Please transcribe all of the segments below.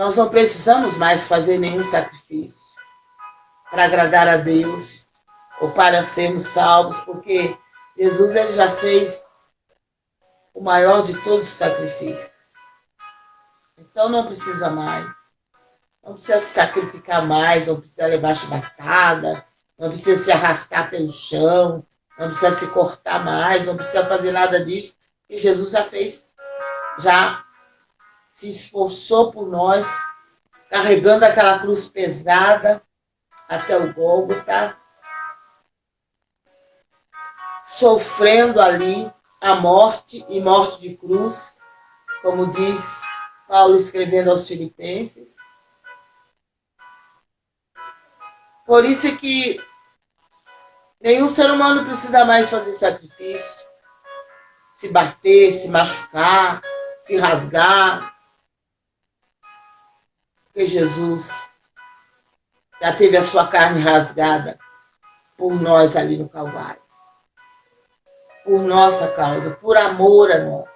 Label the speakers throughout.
Speaker 1: Nós não precisamos mais fazer nenhum sacrifício para agradar a Deus ou para sermos salvos, porque Jesus ele já fez o maior de todos os sacrifícios. Então não precisa mais. Não precisa se sacrificar mais, não precisa levar chibatada, não precisa se arrastar pelo chão, não precisa se cortar mais, não precisa fazer nada disso, que Jesus já fez, já se esforçou por nós, carregando aquela cruz pesada até o Gólgota, sofrendo ali a morte e morte de cruz, como diz Paulo escrevendo aos Filipenses. Por isso é que nenhum ser humano precisa mais fazer sacrifício, se bater, se machucar, se rasgar. Porque Jesus já teve a sua carne rasgada por nós ali no Calvário. Por nossa causa, por amor a nós.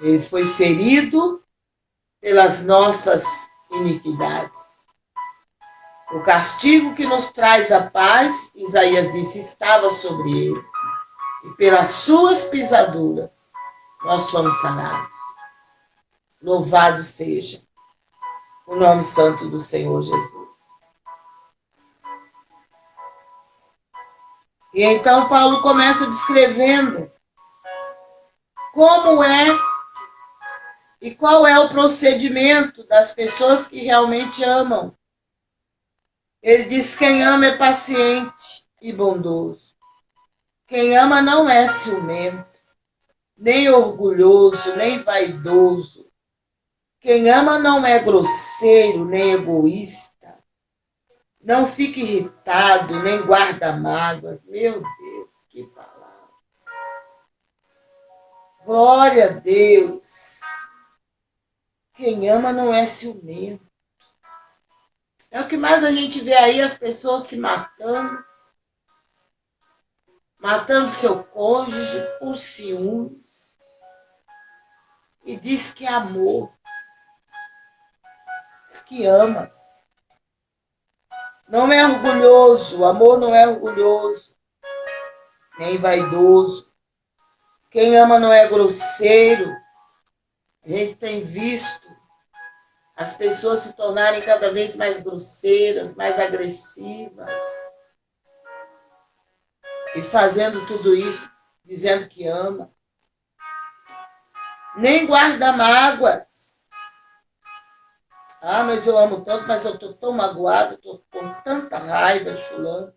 Speaker 1: Ele foi ferido pelas nossas iniquidades. O castigo que nos traz a paz, Isaías disse, estava sobre ele. E pelas suas pisaduras nós fomos sanados. Louvado seja o nome santo do Senhor Jesus. E então Paulo começa descrevendo como é e qual é o procedimento das pessoas que realmente amam. Ele diz: quem ama é paciente e bondoso. Quem ama não é ciumento, nem orgulhoso, nem vaidoso quem ama não é grosseiro nem egoísta. Não fica irritado, nem guarda mágoas. Meu Deus, que palavra. Glória a Deus. Quem ama não é ciumento. É o que mais a gente vê aí, as pessoas se matando. Matando seu cônjuge por ciúmes. E diz que é amor que ama. Não é orgulhoso, o amor não é orgulhoso, nem vaidoso. Quem ama não é grosseiro. A gente tem visto as pessoas se tornarem cada vez mais grosseiras, mais agressivas. E fazendo tudo isso, dizendo que ama. Nem guarda mágoas. Ah, mas eu amo tanto, mas eu estou tão magoada, estou com tanta raiva de fulano.